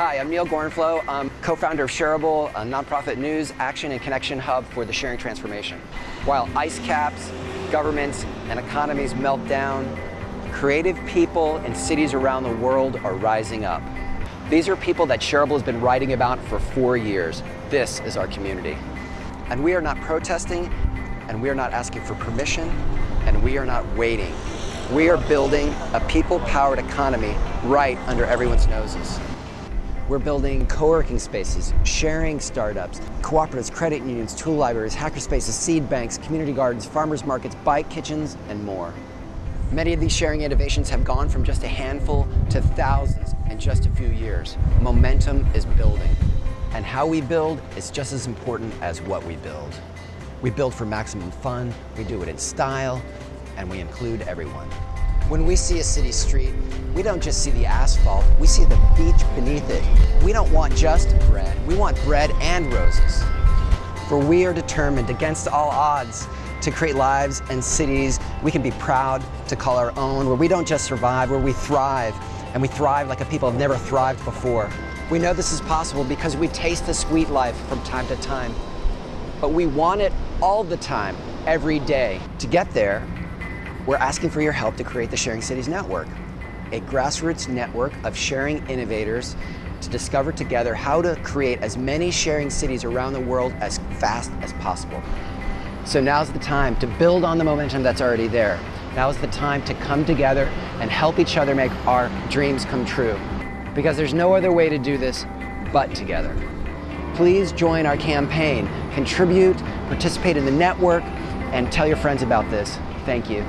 Hi, I'm Neal Gorenflo. I'm co-founder of Shareable, a nonprofit news, action, and connection hub for the sharing transformation. While ice caps, governments, and economies melt down, creative people in cities around the world are rising up. These are people that Shareable has been writing about for four years. This is our community. And we are not protesting, and we are not asking for permission, and we are not waiting. We are building a people-powered economy right under everyone's noses. We're building co-working spaces, sharing startups, cooperatives, credit unions, tool libraries, hackerspaces, seed banks, community gardens, farmers markets, bike kitchens, and more. Many of these sharing innovations have gone from just a handful to thousands in just a few years. Momentum is building, and how we build is just as important as what we build. We build for maximum fun, we do it in style, and we include everyone. When we see a city street, we don't just see the asphalt, we see the beach beneath it. We don't want just bread, we want bread and roses. For we are determined, against all odds, to create lives and cities we can be proud to call our own, where we don't just survive, where we thrive, and we thrive like a people have never thrived before. We know this is possible because we taste the sweet life from time to time, but we want it all the time, every day. To get there, we're asking for your help to create the Sharing Cities Network, a grassroots network of sharing innovators to discover together how to create as many sharing cities around the world as fast as possible. So now's the time to build on the momentum that's already there. Now's the time to come together and help each other make our dreams come true. Because there's no other way to do this but together. Please join our campaign, contribute, participate in the network, and tell your friends about this. Thank you.